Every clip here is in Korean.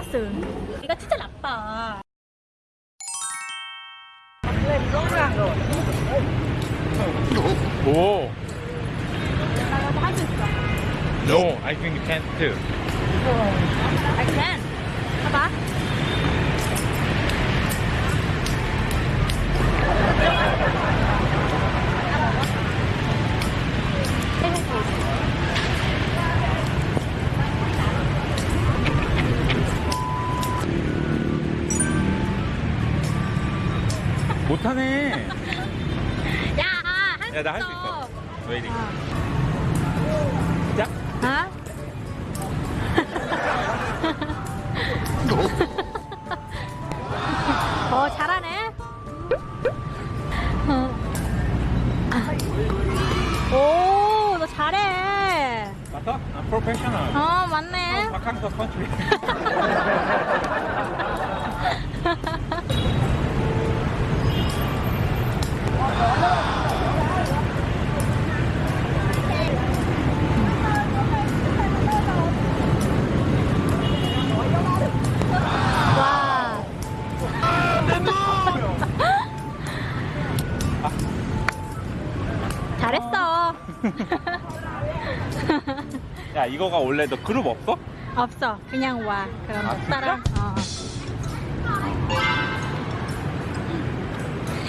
야순 이거 진짜 나빠 오. 나도 할수 있어 No, I think you can too. I can 봐봐 못하네. 야, 할수 야, 나 할 수 있어. 웨이팅. 어. 시작. 아? 어, 잘하네. 오, 너 잘해. 맞다? I'm professional. 어, 맞네. 박항서 컨트리. 야, 이거가 원래 너 그룹 없어? 없어. 그냥 와. 그럼 아, 못 따라. 어.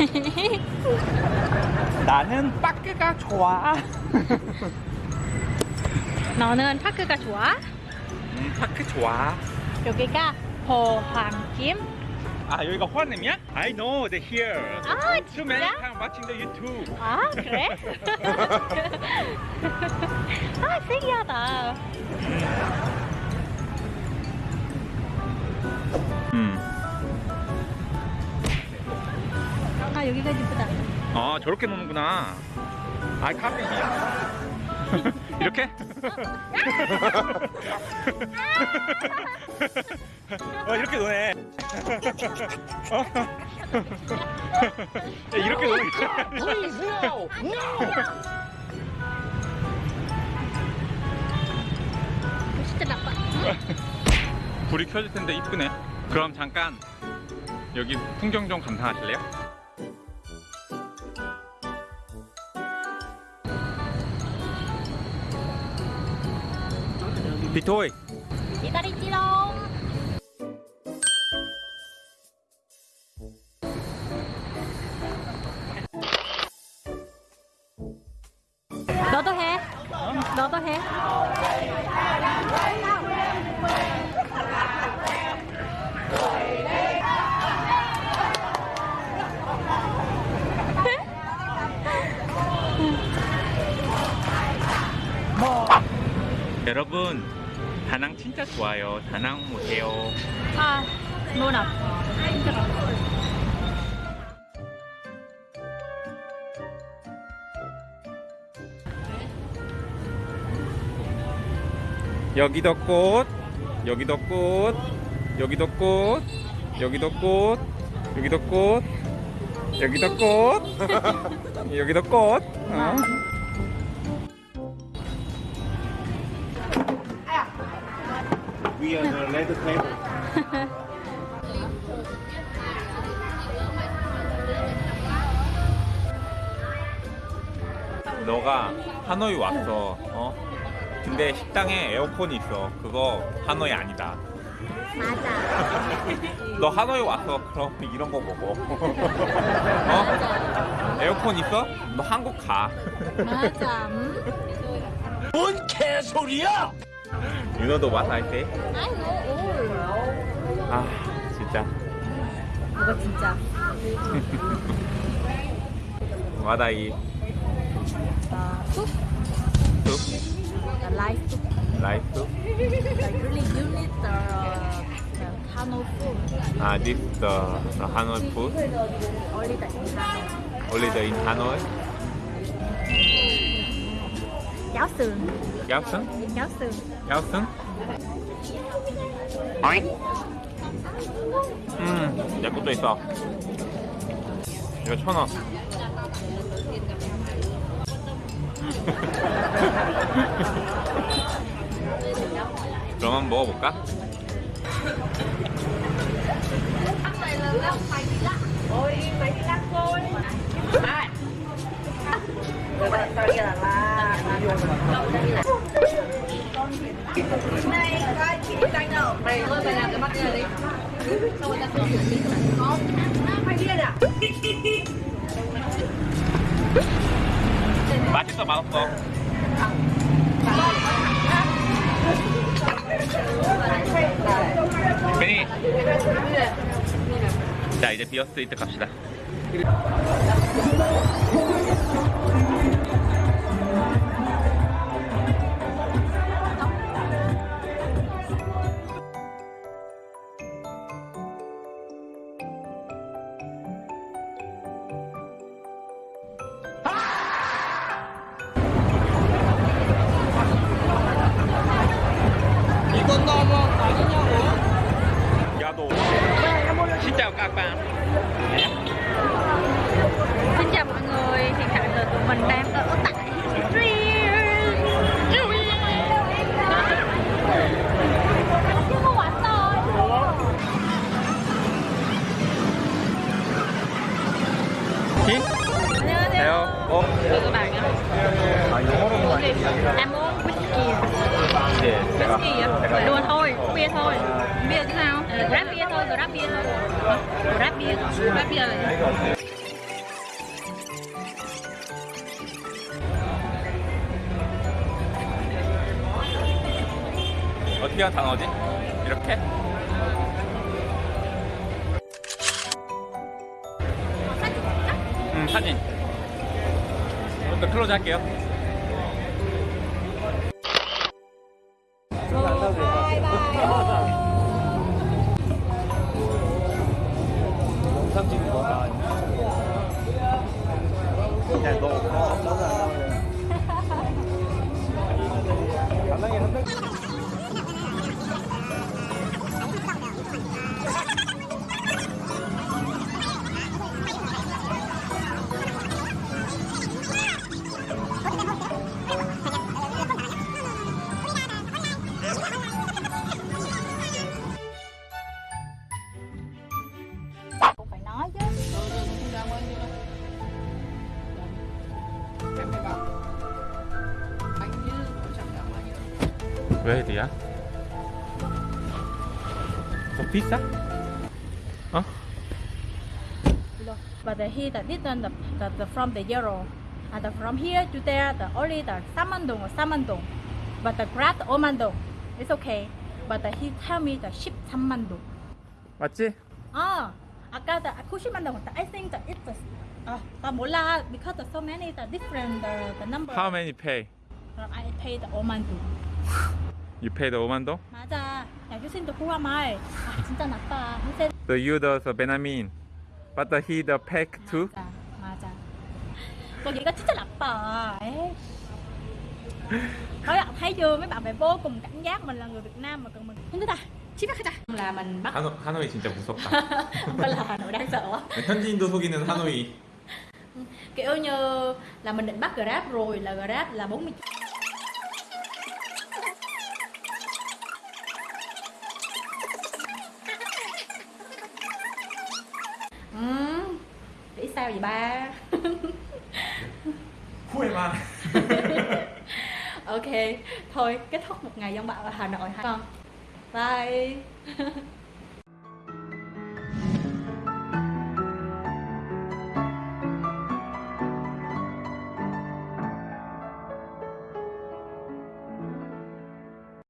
나는 빠끄가 좋아. 너는 파크가 좋아? 음, 파크 좋아. 여기가 포항김. 아, 여기가 호환님이야? I know, they're here. 아, Too many 진짜? time watching the YouTube. 아, 그래? 아, 신기하다. 음. 아, 여기가 이쁘다. 아, 저렇게 노는구나. 아, 카페이야. 이렇게? 어, 이렇게 노네. 어? 야, 이렇게 노네. 이거 진짜 나빠. 불이 켜질 텐데 이쁘네. 그럼 잠깐 여기 풍경 좀 감상하실래요? 비토이 기다리지롱. 너도 해. 여러분 다낭 진짜 좋아요. 다낭 오세요. 아, 눈 아파. 여기도 꽃, 여기도 꽃, 여기도 꽃, 여기도 꽃, 여기도 꽃, 여기도 꽃, 여기도 꽃. 어? We are the leather table. 너가 하노이 왔어. 어? 근데 식당에 에어컨이 있어. 그거 하노이 아니다. 맞아. 너 하노이 왔어. 그럼 이런 거 먹어. 어? 에어컨 있어? 너 한국 가. 맞아. 음? 뭔 개소리야! You know the what I say? I know. 아, 진짜. 이거 진짜. What I eat? The light soup. Rice soup? Like really you need the, the Hanoi food. Ah, this the, the Hanoi food? Only the Hanoi. Only the in Hanoi? Giáo sườn. Yawson? Giáo sườn. Yawson? 음, 내 것도 있어. 이거 천 원. 그럼 한번 먹어볼까? Ăn này là lắc mày đi lắc. Ôi, mày đi lắc thôi. Ai? Rồi bạn tao đi là la. Này, coi chị đi đánh đâu. Mày thôi mày làm cái mắt này đi. Sao người ta không Không, mày điên à? 맛있어 맛없 자 이제 비어 스트리트 갑시다 이건 너무 아니냐고. 야도 Xin chào các bạn Xin chào mọi người Hiện tại là tụi mình đang ở tại Chị? Theo. Ô. Được các bạn nhá. Em muốn whisky. 네 제가 Whisky vậy? Đùa thôi, bia thôi. Bia chứ sao? Grab bia thôi, grab bia thôi. Hả? Grab bia, grab bia là gì? 어떻게 하면 단어지? 이렇게? 음 사진 또 클로즈 할게요 헤드야? 더 비싸? 어? But the here the different the, the, the from the euro. And the from here to there the only the samandong or samandong. But the the omandong. It's okay. But the, he tell me the ship samandong. 맞지? Ah, 아까 the kushimandong. I think that it's uh, but 몰라 because the so many the different the, the number. How many pay? I pay the omandong. You pay the 5만 동? 맞아. 야 교수님도 후화 말. 아 진짜 나빠. he said The you the, the Benjamin But the he the pack too? 맞아. 맞아. Con nghĩ có 진짜 나빠. Ê. Nói là thấy chưa mấy bạn phải vô cùng cảnh giác mình là người Việt Nam mà cần mình không ta chí bắt ta là mình bắt 하노, 하노이 진짜 무섭다 không phải là Hà Nội đang sợ quá 현지인도 속이는 하노이 kiểu như là mình định bắt Grab rồi là Grab là 40 ok thôi kết thúc một ngày dân bạo ở hà nội ha con vâng. bye.